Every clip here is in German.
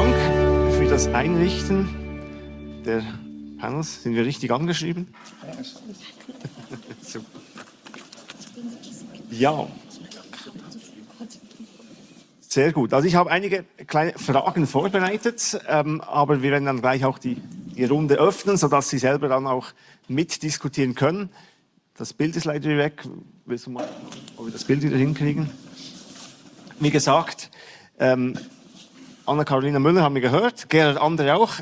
Dank für das Einrichten der Panels. Sind wir richtig angeschrieben? Ja. Sehr gut. Also ich habe einige kleine Fragen vorbereitet, ähm, aber wir werden dann gleich auch die, die Runde öffnen, sodass Sie selber dann auch mitdiskutieren können. Das Bild ist leider weg. Willst du mal, ob wir das Bild wieder hinkriegen? Wie gesagt, ähm, Anna-Carolina Müller haben wir gehört, Gerhard Andere auch.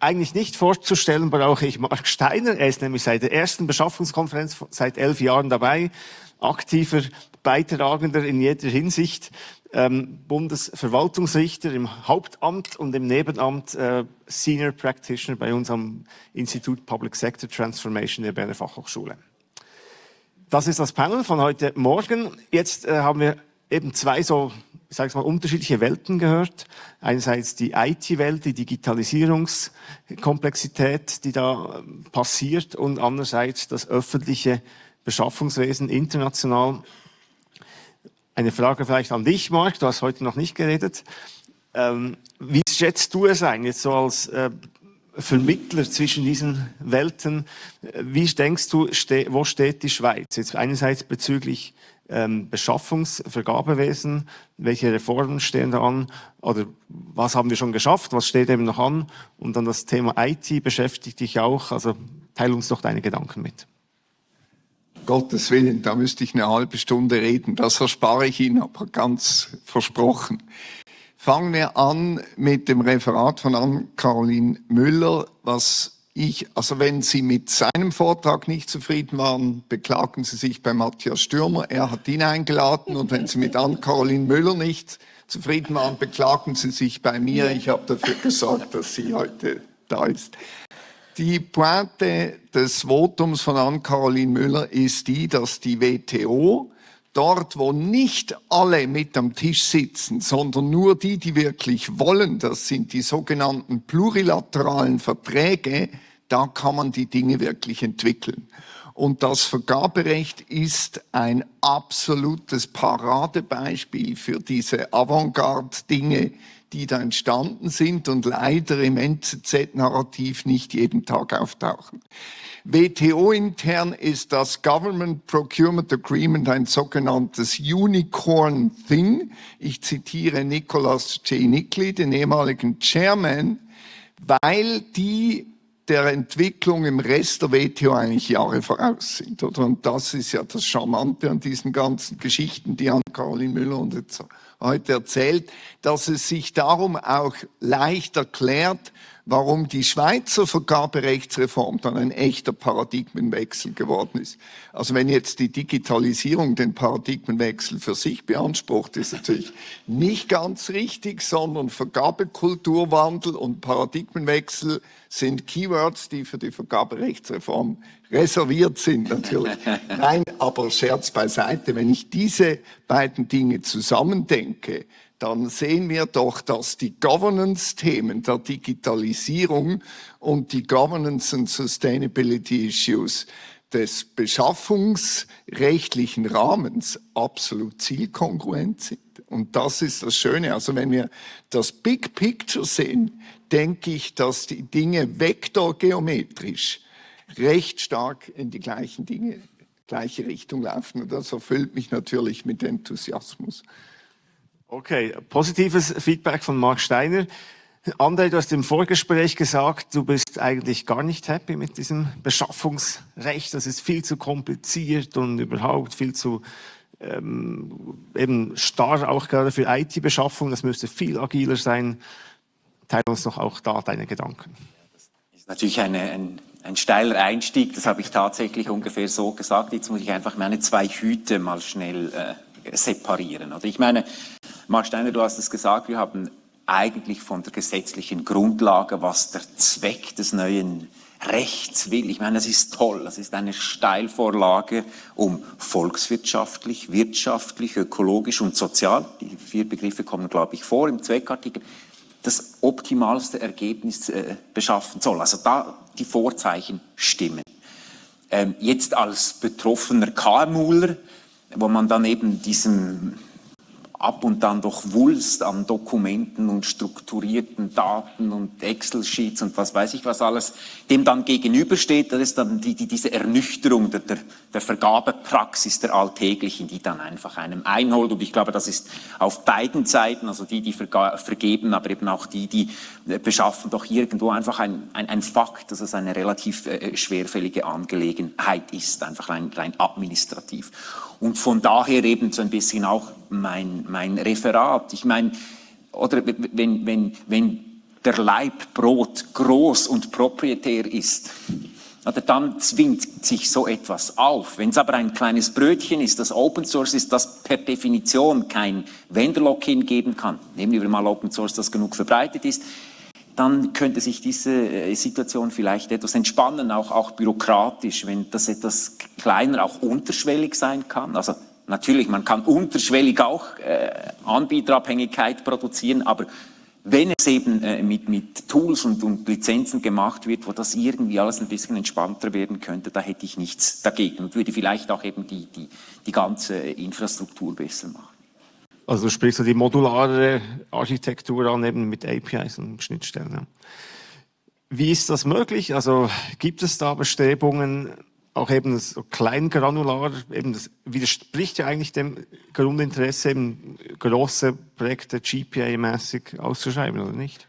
Eigentlich nicht vorzustellen brauche ich Mark Steiner. Er ist nämlich seit der ersten Beschaffungskonferenz seit elf Jahren dabei, aktiver Beitragender in jeder Hinsicht, ähm, Bundesverwaltungsrichter im Hauptamt und im Nebenamt äh, Senior Practitioner bei uns am Institut Public Sector Transformation der Berner Fachhochschule. Das ist das Panel von heute Morgen. Jetzt äh, haben wir eben zwei so, ich sage mal, unterschiedliche Welten gehört. Einerseits die IT-Welt, die Digitalisierungskomplexität, die da ähm, passiert und andererseits das öffentliche Beschaffungswesen international. Eine Frage vielleicht an dich, Marc, du hast heute noch nicht geredet. Ähm, wie schätzt du es ein, jetzt so als äh, Vermittler zwischen diesen Welten. Wie denkst du, ste wo steht die Schweiz? Jetzt einerseits bezüglich ähm, Beschaffungsvergabewesen, welche Reformen stehen da an? Oder was haben wir schon geschafft, was steht eben noch an? Und dann das Thema IT beschäftigt dich auch, also teile uns doch deine Gedanken mit. Gottes Willen, da müsste ich eine halbe Stunde reden, das erspare ich Ihnen aber ganz versprochen. Fangen wir an mit dem Referat von Ann-Caroline Müller, was ich, also wenn Sie mit seinem Vortrag nicht zufrieden waren, beklagen Sie sich bei Matthias Stürmer, er hat ihn eingeladen. Und wenn Sie mit Ann-Caroline Müller nicht zufrieden waren, beklagen Sie sich bei mir, ich habe dafür gesorgt, dass sie heute da ist. Die Pointe des Votums von Ann-Caroline Müller ist die, dass die WTO dort, wo nicht alle mit am Tisch sitzen, sondern nur die, die wirklich wollen, das sind die sogenannten plurilateralen Verträge, da kann man die Dinge wirklich entwickeln. Und das Vergaberecht ist ein absolutes Paradebeispiel für diese Avantgarde-Dinge, die da entstanden sind und leider im NZZ-Narrativ nicht jeden Tag auftauchen. WTO-intern ist das Government Procurement Agreement ein sogenanntes Unicorn Thing. Ich zitiere Nicholas J. Nickley, den ehemaligen Chairman, weil die der Entwicklung im Rest der WTO eigentlich Jahre voraus sind. Oder? Und das ist ja das Charmante an diesen ganzen Geschichten, die an Caroline Müller und jetzt heute erzählt, dass es sich darum auch leicht erklärt, warum die Schweizer Vergaberechtsreform dann ein echter Paradigmenwechsel geworden ist. Also wenn jetzt die Digitalisierung den Paradigmenwechsel für sich beansprucht, ist natürlich nicht ganz richtig, sondern Vergabekulturwandel und Paradigmenwechsel sind Keywords, die für die Vergaberechtsreform reserviert sind natürlich. Nein, aber Scherz beiseite, wenn ich diese beiden Dinge zusammendenke, dann sehen wir doch, dass die Governance-Themen der Digitalisierung und die Governance and Sustainability Issues des beschaffungsrechtlichen Rahmens absolut zielkongruent sind. Und das ist das Schöne. Also wenn wir das Big Picture sehen, denke ich, dass die Dinge vektorgeometrisch recht stark in die gleichen Dinge, gleiche Richtung laufen. Und das erfüllt mich natürlich mit Enthusiasmus. Okay, positives Feedback von Mark Steiner. André, du hast im Vorgespräch gesagt, du bist eigentlich gar nicht happy mit diesem Beschaffungsrecht. Das ist viel zu kompliziert und überhaupt viel zu ähm, eben starr auch gerade für IT-Beschaffung. Das müsste viel agiler sein. Teile uns doch auch da deine Gedanken. Das ist natürlich eine, ein, ein steiler Einstieg. Das habe ich tatsächlich ungefähr so gesagt. Jetzt muss ich einfach meine zwei Hüte mal schnell äh, separieren. Oder ich meine, Mark Steiner, du hast es gesagt, wir haben eigentlich von der gesetzlichen Grundlage, was der Zweck des neuen Rechts will. Ich meine, das ist toll. Das ist eine Steilvorlage, um volkswirtschaftlich, wirtschaftlich, ökologisch und sozial, die vier Begriffe kommen, glaube ich, vor im Zweckartikel, das optimalste Ergebnis äh, beschaffen soll. Also da die Vorzeichen stimmen. Ähm, jetzt als betroffener KMUler, wo man dann eben diesem ab und dann doch Wulst an Dokumenten und strukturierten Daten und Excel-Sheets und was weiß ich was alles, dem dann gegenübersteht, das ist dann die, die, diese Ernüchterung der, der, der Vergabepraxis der Alltäglichen, die dann einfach einem einholt. Und ich glaube, das ist auf beiden Seiten, also die, die vergeben, aber eben auch die, die beschaffen, doch irgendwo einfach ein, ein, ein Fakt, dass es eine relativ äh, schwerfällige Angelegenheit ist, einfach rein, rein administrativ. Und von daher eben so ein bisschen auch mein, mein Referat. Ich meine, oder wenn, wenn, wenn der Leib Brot groß und proprietär ist, oder dann zwingt sich so etwas auf. Wenn es aber ein kleines Brötchen ist, das Open Source ist, das per Definition kein Vendor-Lock-in geben kann, nehmen wir mal Open Source, das genug verbreitet ist, dann könnte sich diese äh, Situation vielleicht etwas entspannen, auch, auch bürokratisch, wenn das etwas kleiner, auch unterschwellig sein kann. Also natürlich, man kann unterschwellig auch äh, Anbieterabhängigkeit produzieren, aber wenn es eben äh, mit, mit Tools und, und Lizenzen gemacht wird, wo das irgendwie alles ein bisschen entspannter werden könnte, da hätte ich nichts dagegen und würde vielleicht auch eben die, die, die ganze Infrastruktur besser machen. Also sprichst du die modulare Architektur an, eben mit APIs und Schnittstellen. Wie ist das möglich? Also gibt es da Bestrebungen, auch eben so kleingranular, eben das widerspricht ja eigentlich dem Grundinteresse, eben große Projekte GPA-mäßig auszuschreiben, oder nicht?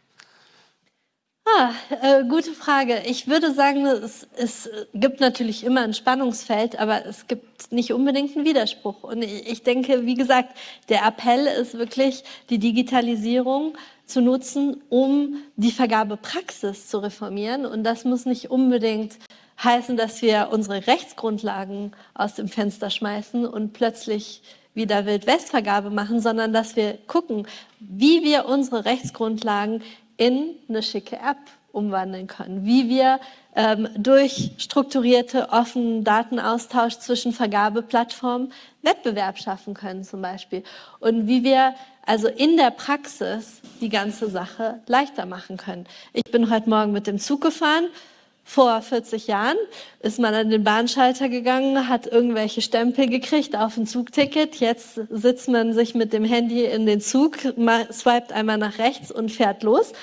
Ah, äh, gute Frage. Ich würde sagen, es, es, gibt natürlich immer ein Spannungsfeld, aber es gibt nicht unbedingt einen Widerspruch. Und ich, ich denke, wie gesagt, der Appell ist wirklich, die Digitalisierung zu nutzen, um die Vergabepraxis zu reformieren. Und das muss nicht unbedingt heißen, dass wir unsere Rechtsgrundlagen aus dem Fenster schmeißen und plötzlich wieder Wildwestvergabe machen, sondern dass wir gucken, wie wir unsere Rechtsgrundlagen in eine schicke App umwandeln können, wie wir ähm, durch strukturierte, offenen Datenaustausch zwischen Vergabeplattformen Wettbewerb schaffen können zum Beispiel und wie wir also in der Praxis die ganze Sache leichter machen können. Ich bin heute Morgen mit dem Zug gefahren, vor 40 Jahren ist man an den Bahnschalter gegangen, hat irgendwelche Stempel gekriegt auf ein Zugticket. Jetzt sitzt man sich mit dem Handy in den Zug, swiped einmal nach rechts und fährt los.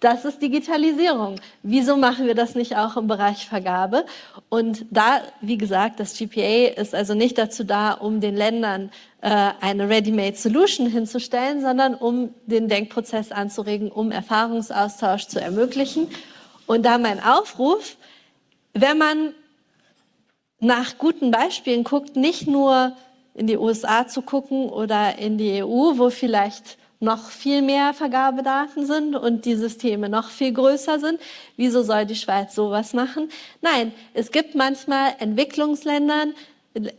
Das ist Digitalisierung. Wieso machen wir das nicht auch im Bereich Vergabe? Und da, wie gesagt, das GPA ist also nicht dazu da, um den Ländern äh, eine Ready-Made Solution hinzustellen, sondern um den Denkprozess anzuregen, um Erfahrungsaustausch zu ermöglichen und da mein Aufruf, wenn man nach guten Beispielen guckt, nicht nur in die USA zu gucken oder in die EU, wo vielleicht noch viel mehr Vergabedaten sind und die Systeme noch viel größer sind. Wieso soll die Schweiz sowas machen? Nein, es gibt manchmal Entwicklungsländern,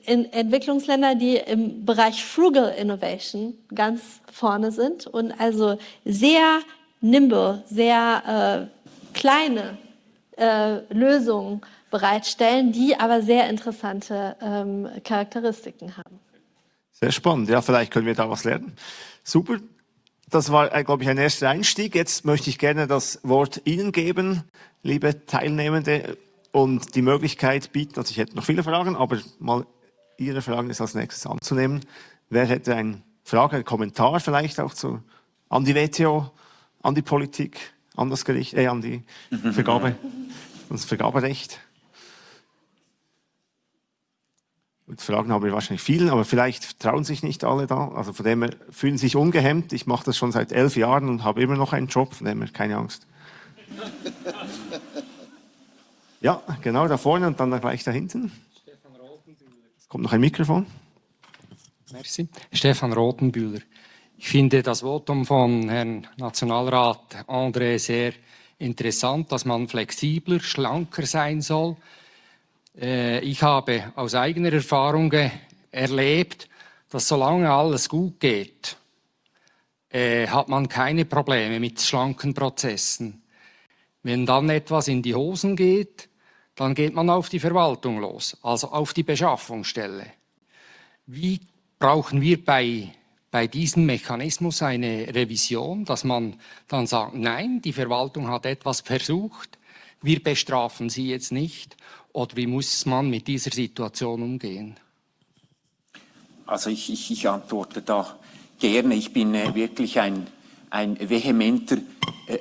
in Entwicklungsländer, die im Bereich Frugal Innovation ganz vorne sind und also sehr nimble, sehr äh, kleine äh, Lösungen bereitstellen, die aber sehr interessante ähm, Charakteristiken haben. Sehr spannend. Ja, vielleicht können wir da was lernen. Super. Das war, äh, glaube ich, ein erster Einstieg. Jetzt möchte ich gerne das Wort Ihnen geben, liebe Teilnehmende, und die Möglichkeit bieten, also ich hätte noch viele Fragen, aber mal Ihre Fragen ist als nächstes anzunehmen. Wer hätte eine Frage, einen Kommentar vielleicht auch zu, an die WTO, an die Politik? An das Gericht, äh, an die Vergabe, das Vergaberecht. Und Fragen haben wir wahrscheinlich vielen, aber vielleicht trauen sich nicht alle da. Also von dem her fühlen sich ungehemmt. Ich mache das schon seit elf Jahren und habe immer noch einen Job, von dem her keine Angst. Ja, genau da vorne und dann gleich da hinten. Es kommt noch ein Mikrofon. Merci. Stefan Rotenbühler. Ich finde das Votum von Herrn Nationalrat André sehr interessant, dass man flexibler, schlanker sein soll. Äh, ich habe aus eigener Erfahrung erlebt, dass solange alles gut geht, äh, hat man keine Probleme mit schlanken Prozessen. Wenn dann etwas in die Hosen geht, dann geht man auf die Verwaltung los, also auf die Beschaffungsstelle. Wie brauchen wir bei bei diesem Mechanismus eine Revision, dass man dann sagt, nein, die Verwaltung hat etwas versucht, wir bestrafen sie jetzt nicht? Oder wie muss man mit dieser Situation umgehen? Also ich, ich, ich antworte da gerne. Ich bin äh, wirklich ein, ein vehementer äh,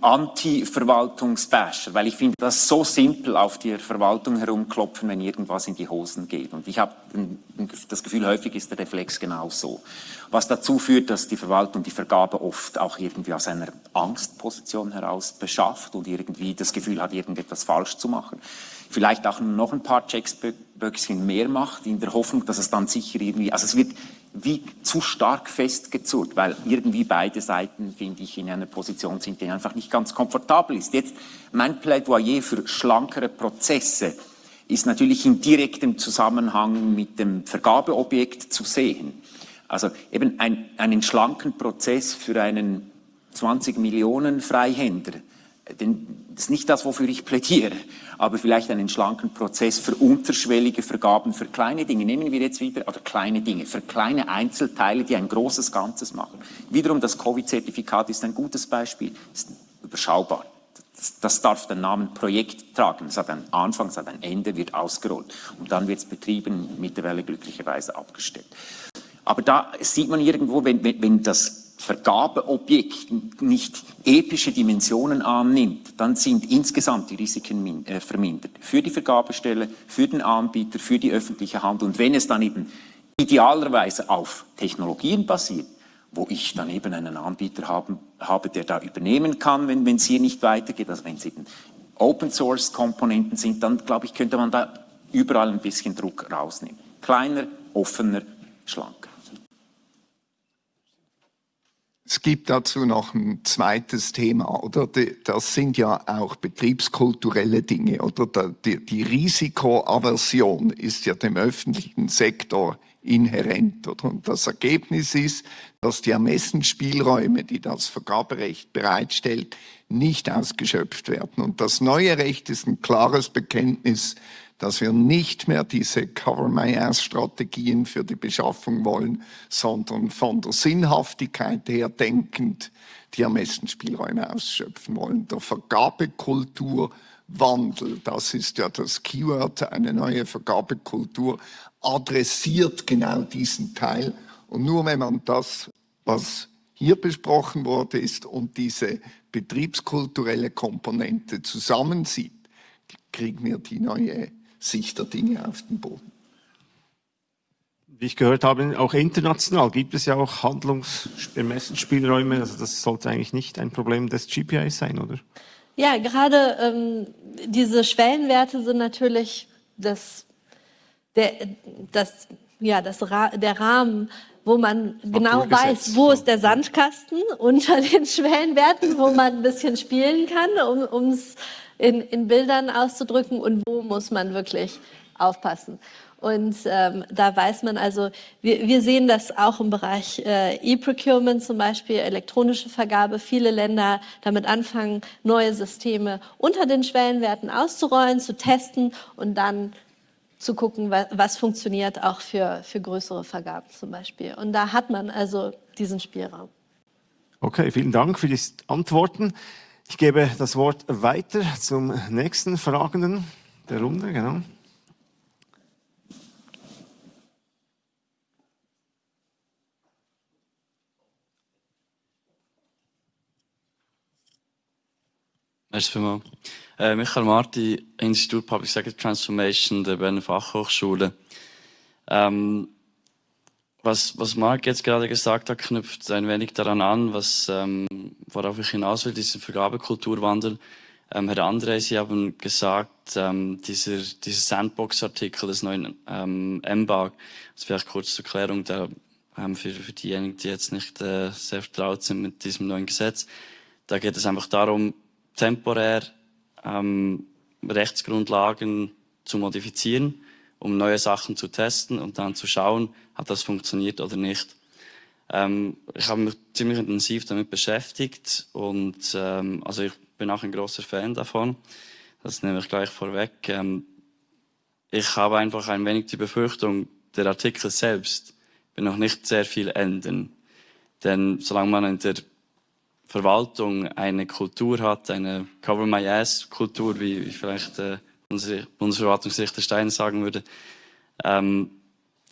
Anti-Verwaltungsbasher, weil ich finde das so simpel auf die Verwaltung herumklopfen, wenn irgendwas in die Hosen geht. Und ich habe das Gefühl, häufig ist der Reflex genau so. Was dazu führt, dass die Verwaltung die Vergabe oft auch irgendwie aus einer Angstposition heraus beschafft und irgendwie das Gefühl hat, irgendetwas falsch zu machen. Vielleicht auch noch ein paar Checksböckchen mehr macht, in der Hoffnung, dass es dann sicher irgendwie, also es wird wie zu stark festgezurrt, weil irgendwie beide Seiten, finde ich, in einer Position sind, die einfach nicht ganz komfortabel ist. Jetzt mein Plädoyer für schlankere Prozesse ist natürlich in direktem Zusammenhang mit dem Vergabeobjekt zu sehen. Also eben ein, einen schlanken Prozess für einen 20 Millionen Freihänder denn das ist nicht das, wofür ich plädiere, aber vielleicht einen schlanken Prozess für unterschwellige Vergaben für kleine Dinge. Nehmen wir jetzt wieder, oder kleine Dinge, für kleine Einzelteile, die ein großes Ganzes machen. Wiederum das Covid-Zertifikat ist ein gutes Beispiel, ist überschaubar. Das, das darf den Namen Projekt tragen. Es hat einen Anfang, es hat ein Ende, wird ausgerollt. Und dann wird es betrieben, mittlerweile glücklicherweise abgestellt. Aber da sieht man irgendwo, wenn, wenn, wenn das Vergabeobjekt nicht epische Dimensionen annimmt, dann sind insgesamt die Risiken äh, vermindert. Für die Vergabestelle, für den Anbieter, für die öffentliche Hand. Und wenn es dann eben idealerweise auf Technologien basiert, wo ich dann eben einen Anbieter haben, habe, der da übernehmen kann, wenn es hier nicht weitergeht, also wenn es eben Open-Source-Komponenten sind, dann glaube ich, könnte man da überall ein bisschen Druck rausnehmen. Kleiner, offener, schlanker. Es gibt dazu noch ein zweites Thema, oder? Das sind ja auch betriebskulturelle Dinge, oder? Die, Risikoaversion ist ja dem öffentlichen Sektor inhärent, oder? Und das Ergebnis ist, dass die Ermessensspielräume, die das Vergaberecht bereitstellt, nicht ausgeschöpft werden. Und das neue Recht ist ein klares Bekenntnis dass wir nicht mehr diese Cover-My-Ass-Strategien für die Beschaffung wollen, sondern von der Sinnhaftigkeit her denkend die Ermessensspielräume ausschöpfen wollen. Der Vergabekulturwandel, das ist ja das Keyword, eine neue Vergabekultur, adressiert genau diesen Teil. Und nur wenn man das, was hier besprochen wurde, ist und diese betriebskulturelle Komponente zusammensieht, kriegen wir die neue Sicht der Dinge auf den Boden. Wie ich gehört habe, auch international gibt es ja auch Handlungsermessensspielräume. Also das sollte eigentlich nicht ein Problem des GPIs sein, oder? Ja, gerade ähm, diese Schwellenwerte sind natürlich das, der, das, ja, das der Rahmen, wo man genau weiß, wo ist der Sandkasten unter den Schwellenwerten, wo man ein bisschen spielen kann, um es in, in Bildern auszudrücken und wo muss man wirklich aufpassen. Und ähm, da weiß man also, wir, wir sehen das auch im Bereich äh, E-Procurement zum Beispiel, elektronische Vergabe. Viele Länder damit anfangen, neue Systeme unter den Schwellenwerten auszurollen, zu testen und dann zu gucken, was, was funktioniert auch für, für größere Vergaben zum Beispiel. Und da hat man also diesen Spielraum. Okay, vielen Dank für die Antworten. Ich gebe das Wort weiter zum nächsten Fragenden der Runde. Genau. Merci. Äh, Michael Marti, Institut Public Sector Transformation der Berner Fachhochschule. Ähm, was, was Marc jetzt gerade gesagt hat, knüpft ein wenig daran an, was, ähm, worauf ich hinaus will, diesen Vergabekulturwandel. Ähm, Herr André, Sie haben gesagt, ähm, dieser, dieser Sandbox-Artikel des neuen ähm, MBAG, das vielleicht kurz zur Klärung, da, ähm, für, für diejenigen, die jetzt nicht äh, sehr vertraut sind mit diesem neuen Gesetz, da geht es einfach darum, temporär ähm, Rechtsgrundlagen zu modifizieren, um neue Sachen zu testen und dann zu schauen, hat das funktioniert oder nicht. Ähm, ich habe mich ziemlich intensiv damit beschäftigt und ähm, also ich bin auch ein großer Fan davon. Das nehme ich gleich vorweg. Ähm, ich habe einfach ein wenig die Befürchtung, der Artikel selbst wird noch nicht sehr viel ändern. Denn solange man in der Verwaltung eine Kultur hat, eine Cover My Ass Kultur, wie, vielleicht äh, unsere Bundesverwaltungsrichter Stein sagen würde, ähm,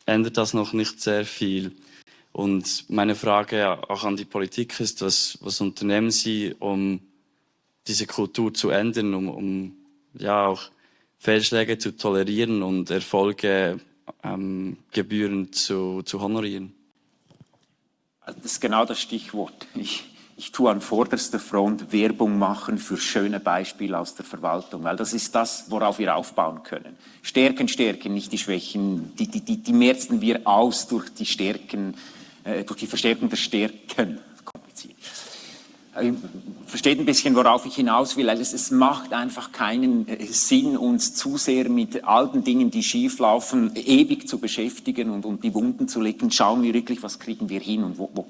ändert das noch nicht sehr viel. Und meine Frage auch an die Politik ist, was, was unternehmen Sie, um diese Kultur zu ändern, um, um ja auch Fehlschläge zu tolerieren und Erfolge ähm, gebührend zu, zu honorieren? Das ist genau das Stichwort. Ich, ich tue an vorderster Front Werbung machen für schöne Beispiele aus der Verwaltung, weil das ist das, worauf wir aufbauen können. Stärken, stärken, nicht die Schwächen. Die, die, die, die merzen wir aus durch die Stärken, äh, durch die Verstärkung der Stärken. Kompliziert. Äh, versteht ein bisschen, worauf ich hinaus will. Es, es macht einfach keinen äh, Sinn, uns zu sehr mit all den Dingen, die schieflaufen, ewig zu beschäftigen und, und die Wunden zu legen. Schauen wir wirklich, was kriegen wir hin und wo, wo,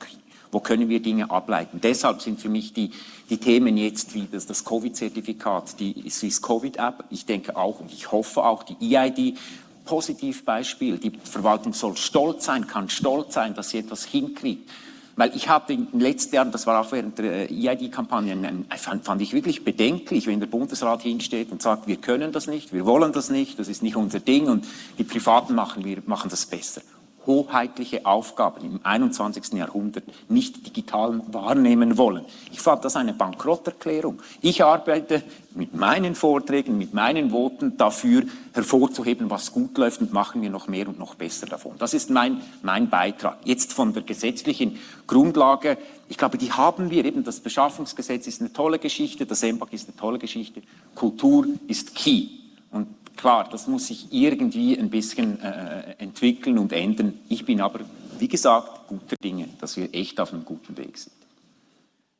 wo können wir Dinge ableiten. Deshalb sind für mich die, die Themen jetzt wie das, das Covid-Zertifikat, die Swiss Covid-App, ich denke auch und ich hoffe auch die EID, Positivbeispiel. Die Verwaltung soll stolz sein, kann stolz sein, dass sie etwas hinkriegt. Weil ich hatte in den letzten Jahren, das war auch während der EID-Kampagne, fand, fand, ich wirklich bedenklich, wenn der Bundesrat hinsteht und sagt, wir können das nicht, wir wollen das nicht, das ist nicht unser Ding und die Privaten machen, wir machen das besser hoheitliche Aufgaben im 21. Jahrhundert nicht digital wahrnehmen wollen. Ich fand das eine Bankrotterklärung. Ich arbeite mit meinen Vorträgen, mit meinen Voten dafür hervorzuheben, was gut läuft und machen wir noch mehr und noch besser davon. Das ist mein, mein Beitrag. Jetzt von der gesetzlichen Grundlage, ich glaube, die haben wir eben, das Beschaffungsgesetz ist eine tolle Geschichte, das EMPAG ist eine tolle Geschichte, Kultur ist key. Und Klar, das muss sich irgendwie ein bisschen äh, entwickeln und ändern. Ich bin aber, wie gesagt, guter Dinge, dass wir echt auf einem guten Weg sind.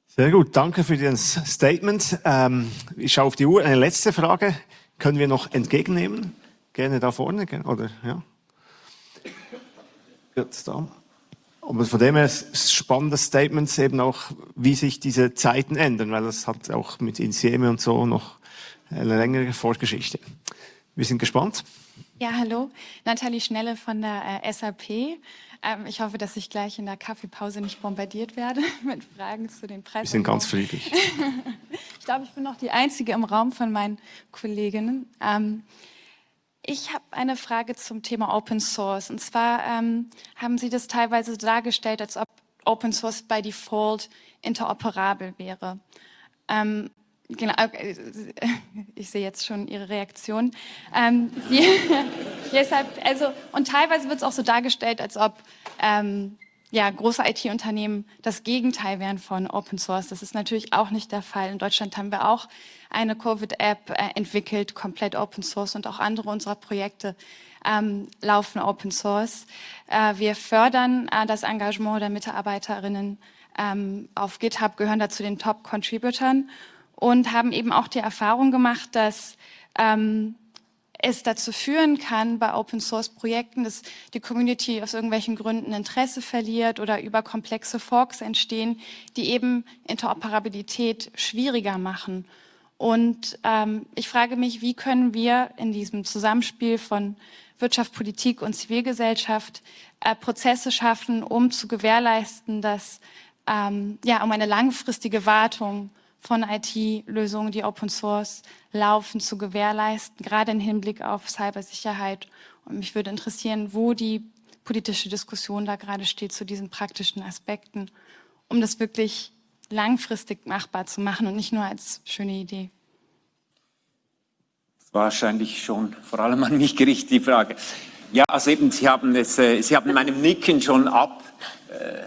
Sehr gut, danke für das Statement. Ähm, ich schaue auf die Uhr. Eine letzte Frage können wir noch entgegennehmen? Gerne da vorne, oder? Ja. Jetzt da. Aber von dem her spannendes Statement eben auch, wie sich diese Zeiten ändern, weil das hat auch mit Insieme und so noch eine längere Vorgeschichte. Wir sind gespannt. Ja, hallo, Nathalie Schnelle von der äh, SAP. Ähm, ich hoffe, dass ich gleich in der Kaffeepause nicht bombardiert werde mit Fragen zu den Preisen. Wir sind ganz friedlich. ich glaube, ich bin noch die Einzige im Raum von meinen Kolleginnen. Ähm, ich habe eine Frage zum Thema Open Source. Und zwar ähm, haben Sie das teilweise dargestellt, als ob Open Source by Default interoperabel wäre. Ähm, Genau, äh, ich sehe jetzt schon Ihre Reaktion. Ähm, die, deshalb, also, und teilweise wird es auch so dargestellt, als ob ähm, ja, große IT-Unternehmen das Gegenteil wären von Open Source. Das ist natürlich auch nicht der Fall. In Deutschland haben wir auch eine Covid-App äh, entwickelt, komplett Open Source und auch andere unserer Projekte ähm, laufen Open Source. Äh, wir fördern äh, das Engagement der Mitarbeiterinnen ähm, auf GitHub, gehören da zu den Top-Contributern und haben eben auch die Erfahrung gemacht, dass ähm, es dazu führen kann bei Open Source Projekten, dass die Community aus irgendwelchen Gründen Interesse verliert oder über komplexe Forks entstehen, die eben Interoperabilität schwieriger machen. Und ähm, ich frage mich, wie können wir in diesem Zusammenspiel von Wirtschaft, Politik und Zivilgesellschaft äh, Prozesse schaffen, um zu gewährleisten, dass ähm, ja um eine langfristige Wartung von IT-Lösungen, die Open Source laufen, zu gewährleisten, gerade im Hinblick auf Cybersicherheit. Und mich würde interessieren, wo die politische Diskussion da gerade steht zu diesen praktischen Aspekten, um das wirklich langfristig machbar zu machen und nicht nur als schöne Idee. Wahrscheinlich schon vor allem an mich gerichtet, die Frage. Ja, also eben, Sie haben, es, äh, Sie haben meinem Nicken schon ab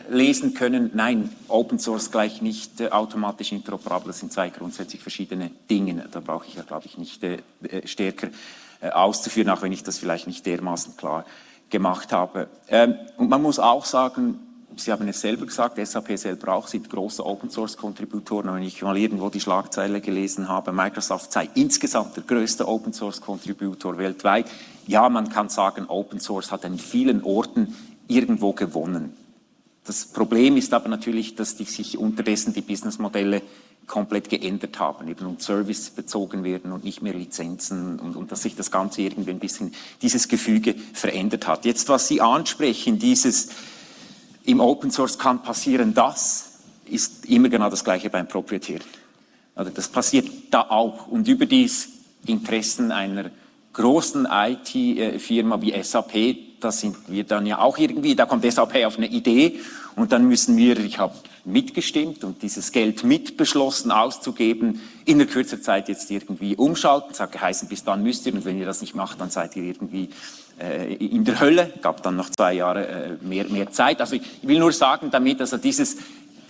lesen können, nein, Open Source gleich nicht äh, automatisch interoperabel, das sind zwei grundsätzlich verschiedene Dinge. Da brauche ich ja, glaube ich, nicht äh, äh, stärker äh, auszuführen, auch wenn ich das vielleicht nicht dermaßen klar gemacht habe. Ähm, und man muss auch sagen, Sie haben es selber gesagt, SAP selber auch sind große Open Source Kontributoren. Wenn ich mal irgendwo die Schlagzeile gelesen habe, Microsoft sei insgesamt der größte Open Source Kontributor weltweit. Ja, man kann sagen, Open Source hat an vielen Orten irgendwo gewonnen. Das Problem ist aber natürlich, dass die, sich unterdessen die Businessmodelle komplett geändert haben eben und Service bezogen werden und nicht mehr Lizenzen und, und dass sich das Ganze irgendwie ein bisschen, dieses Gefüge verändert hat. Jetzt, was Sie ansprechen, dieses im Open Source kann passieren das, ist immer genau das Gleiche beim Proprietären. Also das passiert da auch und überdies Interessen einer großen IT-Firma wie SAP da sind wir dann ja auch irgendwie, da kommt SAP auf eine Idee und dann müssen wir, ich habe mitgestimmt und dieses Geld mitbeschlossen auszugeben, in der kürzer Zeit jetzt irgendwie umschalten. Hat geheißen, bis dann müsst ihr und wenn ihr das nicht macht, dann seid ihr irgendwie äh, in der Hölle. Gab dann noch zwei Jahre äh, mehr, mehr Zeit. Also ich will nur sagen damit, also dieses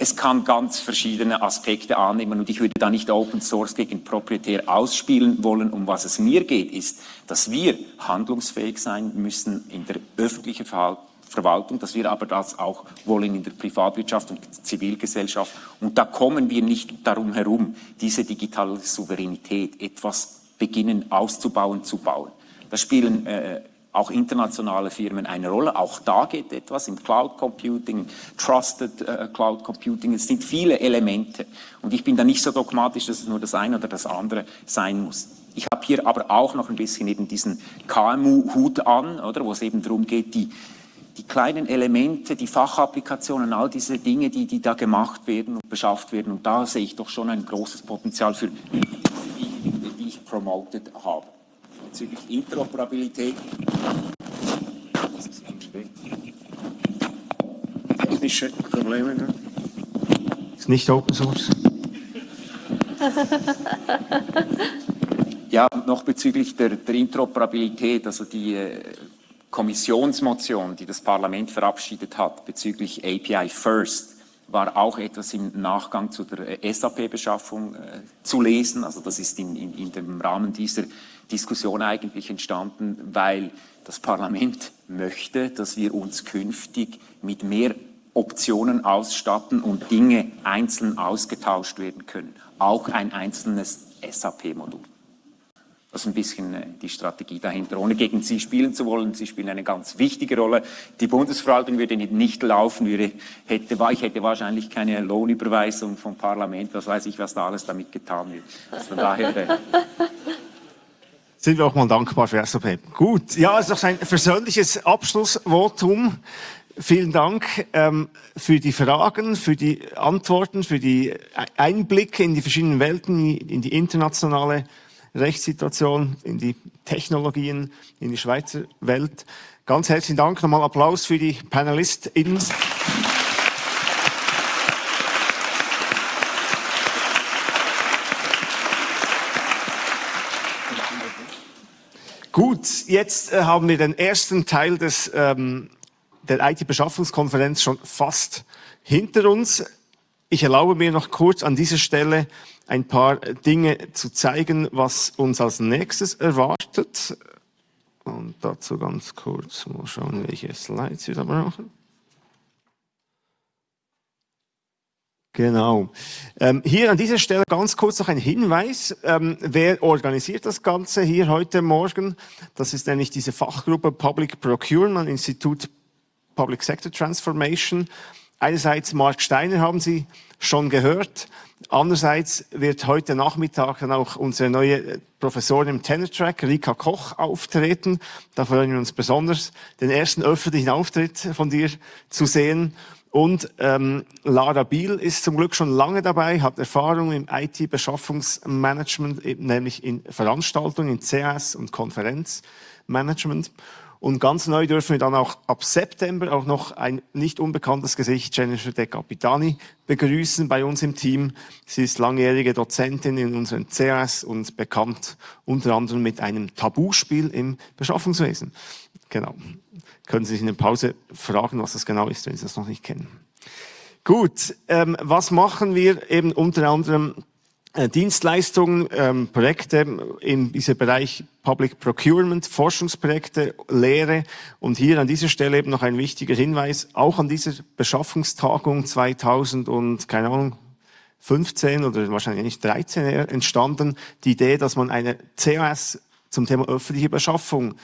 es kann ganz verschiedene Aspekte annehmen und ich würde da nicht Open Source gegen proprietär ausspielen wollen. Um was es mir geht, ist, dass wir handlungsfähig sein müssen in der öffentlichen Verwaltung, dass wir aber das auch wollen in der Privatwirtschaft und Zivilgesellschaft. Und da kommen wir nicht darum herum, diese digitale Souveränität etwas beginnen auszubauen, zu bauen. Da spielen äh, auch internationale Firmen eine Rolle. Auch da geht etwas im Cloud Computing, Trusted äh, Cloud Computing. Es sind viele Elemente. Und ich bin da nicht so dogmatisch, dass es nur das eine oder das andere sein muss. Ich habe hier aber auch noch ein bisschen eben diesen KMU-Hut an, oder, wo es eben darum geht, die, die kleinen Elemente, die Fachapplikationen, all diese Dinge, die, die da gemacht werden und beschafft werden. Und da sehe ich doch schon ein großes Potenzial für die, die ich promoted habe bezüglich Interoperabilität. Technische Probleme. Ne? Ist nicht Open Source. ja, noch bezüglich der, der Interoperabilität, also die äh, Kommissionsmotion, die das Parlament verabschiedet hat bezüglich API First, war auch etwas im Nachgang zu der äh, SAP-Beschaffung äh, zu lesen. Also das ist in, in, in dem Rahmen dieser Diskussion eigentlich entstanden, weil das Parlament möchte, dass wir uns künftig mit mehr Optionen ausstatten und Dinge einzeln ausgetauscht werden können. Auch ein einzelnes SAP-Modul. Das ist ein bisschen äh, die Strategie dahinter. Ohne gegen Sie spielen zu wollen, Sie spielen eine ganz wichtige Rolle. Die Bundesverwaltung würde nicht laufen, würde, hätte, ich hätte wahrscheinlich keine Lohnüberweisung vom Parlament, was weiß ich, was da alles damit getan wird. Also von daher äh, sind wir auch mal dankbar für SAP. Gut, ja, es ist doch ein versöhnliches Abschlussvotum. Vielen Dank ähm, für die Fragen, für die Antworten, für die Einblicke in die verschiedenen Welten, in die internationale Rechtssituation, in die Technologien, in die Schweizer Welt. Ganz herzlichen Dank. Nochmal Applaus für die PanelistInnen. Gut, jetzt äh, haben wir den ersten Teil des, ähm, der IT-Beschaffungskonferenz schon fast hinter uns. Ich erlaube mir noch kurz an dieser Stelle ein paar Dinge zu zeigen, was uns als nächstes erwartet. Und dazu ganz kurz mal schauen, welche Slides wir da brauchen. Genau. Ähm, hier an dieser Stelle ganz kurz noch ein Hinweis. Ähm, wer organisiert das Ganze hier heute Morgen? Das ist nämlich diese Fachgruppe Public Procurement Institut Public Sector Transformation. Einerseits Mark Steiner haben Sie schon gehört. Andererseits wird heute Nachmittag dann auch unsere neue Professorin im Tenor-Track, Rika Koch, auftreten. Da freuen wir uns besonders, den ersten öffentlichen Auftritt von dir zu sehen. Und ähm, Lara Biel ist zum Glück schon lange dabei, hat Erfahrung im IT-Beschaffungsmanagement, nämlich in Veranstaltungen, in CS und Konferenzmanagement. Und ganz neu dürfen wir dann auch ab September auch noch ein nicht unbekanntes Gesicht, Jennifer De Capitani, begrüßen bei uns im Team. Sie ist langjährige Dozentin in unserem CS und bekannt unter anderem mit einem Tabuspiel im Beschaffungswesen. Genau. Können Sie sich in der Pause fragen, was das genau ist, wenn Sie das noch nicht kennen. Gut, ähm, was machen wir eben unter anderem äh, Dienstleistungen, ähm, Projekte in diesem Bereich Public Procurement, Forschungsprojekte, Lehre. Und hier an dieser Stelle eben noch ein wichtiger Hinweis, auch an dieser Beschaffungstagung 2000 und, keine Ahnung, 15 oder wahrscheinlich nicht 13 entstanden, die Idee, dass man eine CAS zum Thema öffentliche Beschaffung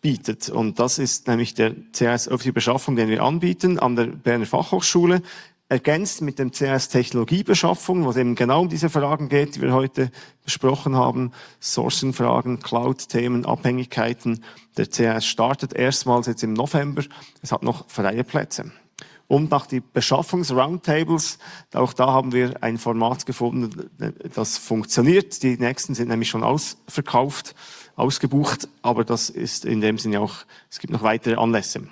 bietet. Und das ist nämlich der CAS öffentliche Beschaffung, den wir anbieten an der Berner Fachhochschule ergänzt mit dem CS Technologiebeschaffung, wo es eben genau um diese Fragen geht, die wir heute besprochen haben. Sourcing-Fragen, Cloud-Themen, Abhängigkeiten. Der CS startet erstmals jetzt im November. Es hat noch freie Plätze. Und nach die Beschaffungs-Roundtables, auch da haben wir ein Format gefunden, das funktioniert. Die nächsten sind nämlich schon ausverkauft. Ausgebucht, aber das ist in dem Sinne auch, es gibt noch weitere Anlässe.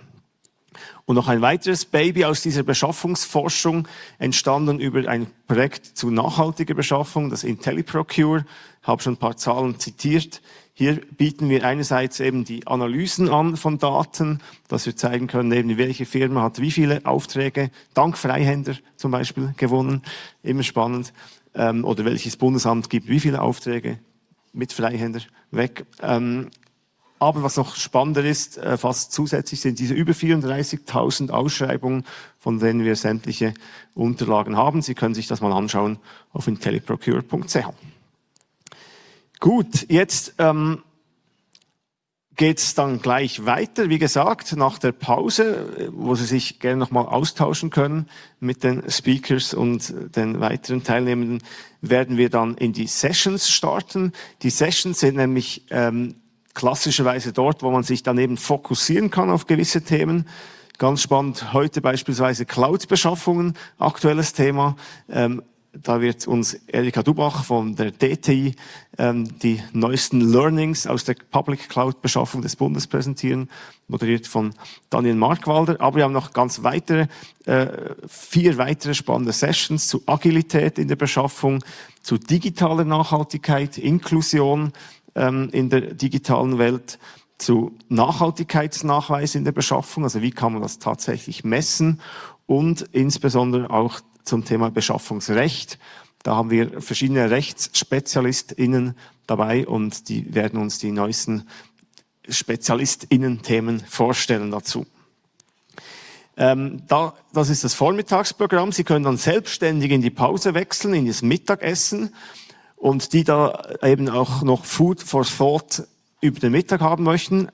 Und noch ein weiteres Baby aus dieser Beschaffungsforschung, entstanden über ein Projekt zu nachhaltiger Beschaffung, das IntelliProcure. Ich habe schon ein paar Zahlen zitiert. Hier bieten wir einerseits eben die Analysen an von Daten, dass wir zeigen können, eben welche Firma hat wie viele Aufträge, dank Freihänder zum Beispiel, gewonnen. Immer spannend. Ähm, oder welches Bundesamt gibt wie viele Aufträge mit Freihänder weg. Ähm, aber was noch spannender ist, äh, fast zusätzlich sind diese über 34.000 Ausschreibungen, von denen wir sämtliche Unterlagen haben. Sie können sich das mal anschauen auf intelliprocure.ch. Gut, jetzt ähm, geht es dann gleich weiter. Wie gesagt, nach der Pause, wo Sie sich gerne nochmal austauschen können mit den Speakers und den weiteren Teilnehmenden, werden wir dann in die Sessions starten. Die Sessions sind nämlich ähm, klassischerweise dort, wo man sich dann eben fokussieren kann auf gewisse Themen. Ganz spannend, heute beispielsweise Cloud-Beschaffungen, aktuelles Thema. Ähm, da wird uns Erika Dubach von der DTI ähm, die neuesten Learnings aus der Public Cloud Beschaffung des Bundes präsentieren, moderiert von Daniel Markwalder. Aber wir haben noch ganz weitere, äh, vier weitere spannende Sessions zu Agilität in der Beschaffung, zu digitaler Nachhaltigkeit, Inklusion ähm, in der digitalen Welt, zu Nachhaltigkeitsnachweis in der Beschaffung, also wie kann man das tatsächlich messen und insbesondere auch zum Thema Beschaffungsrecht. Da haben wir verschiedene RechtsspezialistInnen dabei und die werden uns die neuesten SpezialistInnen-Themen vorstellen dazu. Ähm, da, das ist das Vormittagsprogramm. Sie können dann selbstständig in die Pause wechseln, in das Mittagessen und die da eben auch noch Food for Thought über den Mittag haben möchten,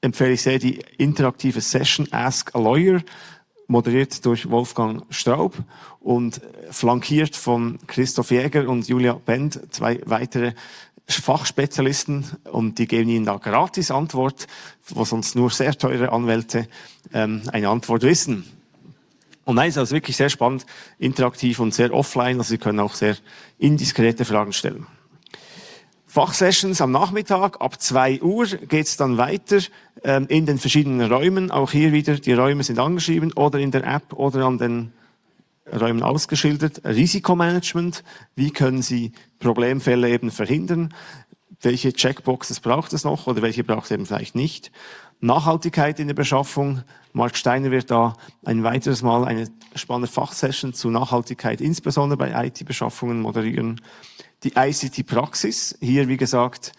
empfehle ich sehr die interaktive Session Ask a Lawyer, moderiert durch Wolfgang Straub und flankiert von Christoph Jäger und Julia Bend, zwei weitere Fachspezialisten und die geben Ihnen da gratis Antwort, wo sonst nur sehr teure Anwälte ähm, eine Antwort wissen. Und nein, es ist also wirklich sehr spannend, interaktiv und sehr offline, also Sie können auch sehr indiskrete Fragen stellen. Fachsessions am Nachmittag, ab 2 Uhr geht's dann weiter ähm, in den verschiedenen Räumen. Auch hier wieder, die Räume sind angeschrieben oder in der App oder an den Räumen ausgeschildert. Risikomanagement, wie können Sie Problemfälle eben verhindern? Welche Checkboxes braucht es noch oder welche braucht es eben vielleicht nicht? Nachhaltigkeit in der Beschaffung. Mark Steiner wird da ein weiteres Mal eine spannende Fachsession zu Nachhaltigkeit, insbesondere bei IT-Beschaffungen moderieren die ICT-Praxis. Hier, wie gesagt,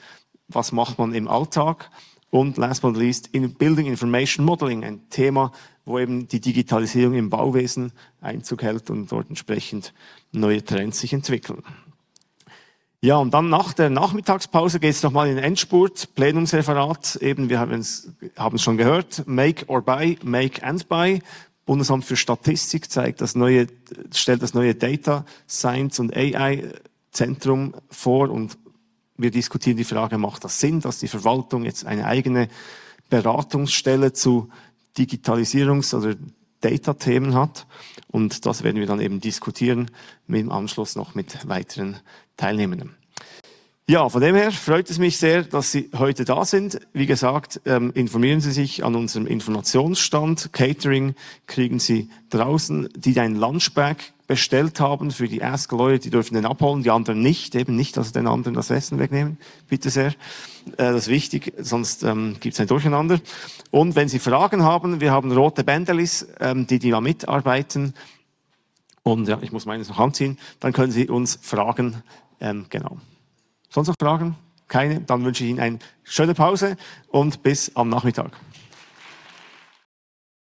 was macht man im Alltag? Und last but not least, in Building Information Modeling, ein Thema, wo eben die Digitalisierung im Bauwesen Einzug hält und dort entsprechend neue Trends sich entwickeln. Ja, und dann nach der Nachmittagspause geht es nochmal in den Endspurt, Plenumsreferat, eben, wir haben es schon gehört, Make or Buy, Make and Buy. Bundesamt für Statistik zeigt das neue, stellt das neue Data Science und AI Zentrum vor und wir diskutieren die Frage, macht das Sinn, dass die Verwaltung jetzt eine eigene Beratungsstelle zu Digitalisierungs- oder Data-Themen hat. Und das werden wir dann eben diskutieren, dem Anschluss noch mit weiteren Teilnehmenden. Ja, von dem her freut es mich sehr, dass Sie heute da sind. Wie gesagt, ähm, informieren Sie sich an unserem Informationsstand. Catering kriegen Sie draußen, die ein Lunchbag bestellt haben für die Ask Leute, die dürfen den abholen, die anderen nicht, eben nicht, dass den anderen das Essen wegnehmen, bitte sehr. Äh, das ist wichtig, sonst ähm, gibt es ein Durcheinander. Und wenn Sie Fragen haben, wir haben rote Bänderlis, ähm, die die da mitarbeiten. Und ja, ich muss meines noch anziehen, dann können Sie uns fragen, ähm, genau. Sonst noch Fragen? Keine? Dann wünsche ich Ihnen eine schöne Pause und bis am Nachmittag.